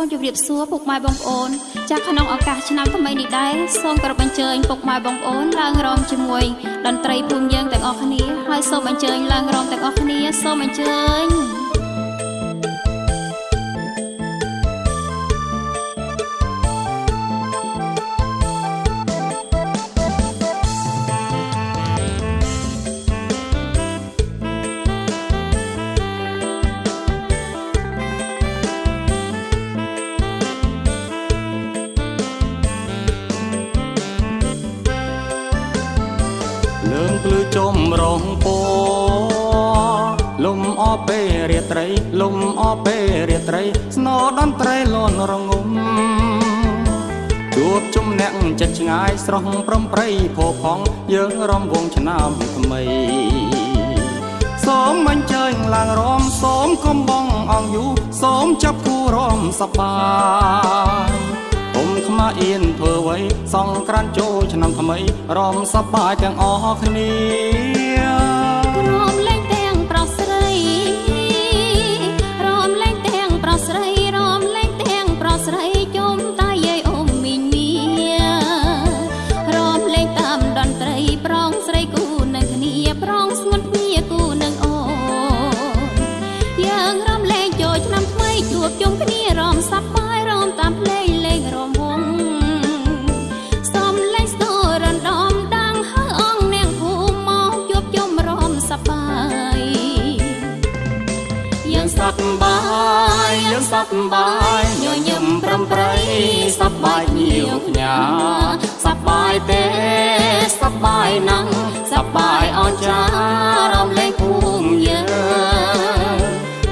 សូមជម្រាបសួរពុកម៉ែបងប្អូនចាស់ក្នុងឱកាសឆ្នាំថ្មីនេះដែរសូមគោរពអញ្ជើញពុកម៉ែបងប្អូនឡើងរំជាមួយតន្ត្រីភូមិយើងទាំងអស់គ្នាហើយសូមអញ្ជើញឡើងរំទាំងអស់គ្នាសូមអញ្ជើញ រងពោលំអពេលរាត្រី លំអពេលរាត្រី ស្នោតន្ត្រីលន់រងំជួបជុំអ្នកចិត្តឆ្ងាយស្រស់ប្រំប្រៃផោផង់យើងរំវងឆ្នាំថ្មីសូមអញ្ជើញឡើងរំសូមកំបងអង្គយូសូមចាប់គូរំសប្បាយ សង្ក្រានចូលឆ្នាំថ្មីរំសប្បាយទាំងអស់គ្នា សប្បាយញញឹមប្រំប្រៃសប្បាយញៀវខ្ញាសប្បាយទេសប្បាយណាស់សប្បាយអនចារំលែងភូមិយើង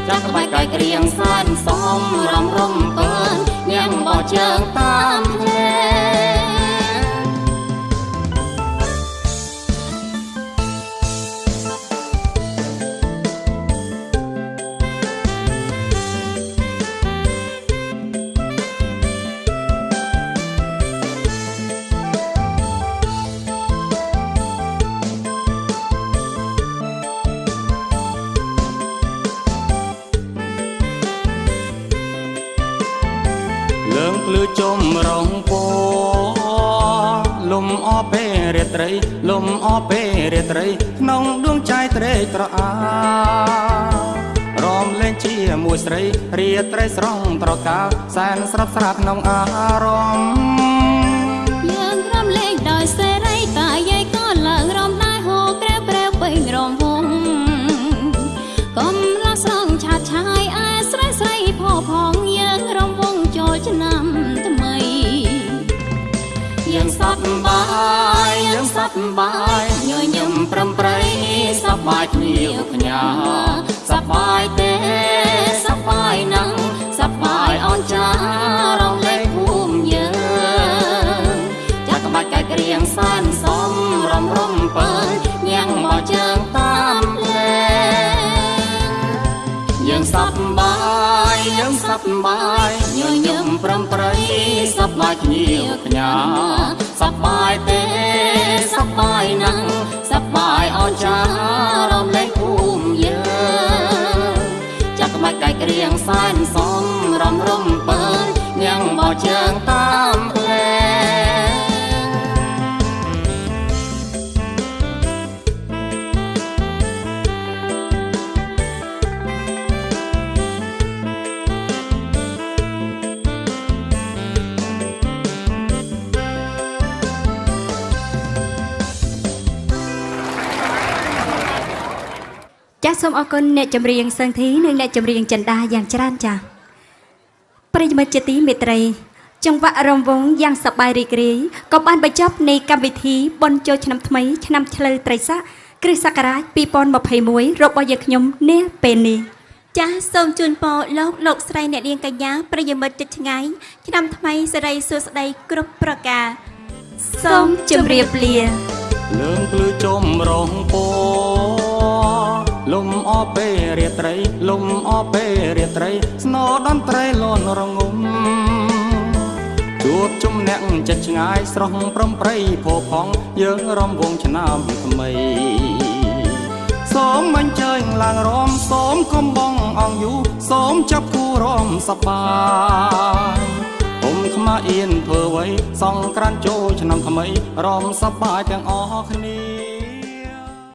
ចាក់ក្បាច់កាយក្រៀងសានសំរំរំពើញ៉ាំបោះជើងតា ងភ្លឺចំរងពោលំអពេលរាត្រី លំអពេលរាត្រីក្នុងដួងใจត្រេកត្រអារំលែងជាមួយស្រីរាត្រីស្រងត្រកាលសែនស្រាប់ស្រាប់ក្នុងអារម្មណ៍យើងរំលែងដោយសេ យើងសប្បាយយើងសប្បាយញញឹមប្រំប្រៃសប្បាយគ្នាខ្ញាសប្បាយទេសប្បាយណាស់សប្បាយអនចារំលែកភូមិយើងចាក់ក្បាច់កាយក្រៀងសានសំរំរំពើញ៉ាំងបោះជើងតាមផ្លែយើងសប្បាយ យើងសប្បាយញញឹមប្រំប្រៃសប្បាយគ្នាខ្ញាសប្បាយទេសប្បាយណាស់សប្បាយអនចារំលែ ចាសសូមអរគុណអ្នកចម្រៀងសឹងធីនិងអ្នកចម្រៀងចិន្តាយ៉ាងច្រើនចាសប្រិយមិត្តជាទីមេត្រី ចង្វាក់រំវងយ៉ាងសប្បាយរីករាយក៏បានបញ្ចប់នៃកម្មវិធីបុណ្យចូលឆ្នាំថ្មីឆ្នាំឆ្លូវត្រីស័កគ្រិស្តសករាជ2021របស់យើងខ្ញុំនាពេលនេះចាសសូមជូនពរលោកលោកស្រីអ្នកនាងកញ្ញាប្រិយមិត្តចិត្តឆ្ងាយឆ្នាំថ្មីសិរីសួស្តីគ្រប់ប្រការសូមជម្រាបលាលើងភ្លឺចំរងពោលំ អពេលរាត្រី លំអពេលរាត្រី ស្នោតន្ត្រីលន់រងំជួបជុំអ្នកចិត្តឆ្ងាយស្រស់ប្រំប្រៃផោផង់យើងរំវងឆ្នាំថ្មីសសូមអញ្ជើញឡើងរំសូមកំបងអង្គយូសូមចាប់គូរំសប្បាយពុំខ្មាអៀនធ្វើអ្វីសង្ក្រានចូលឆ្នាំថ្មីរំសប្បាយទាំងអស់គ្នា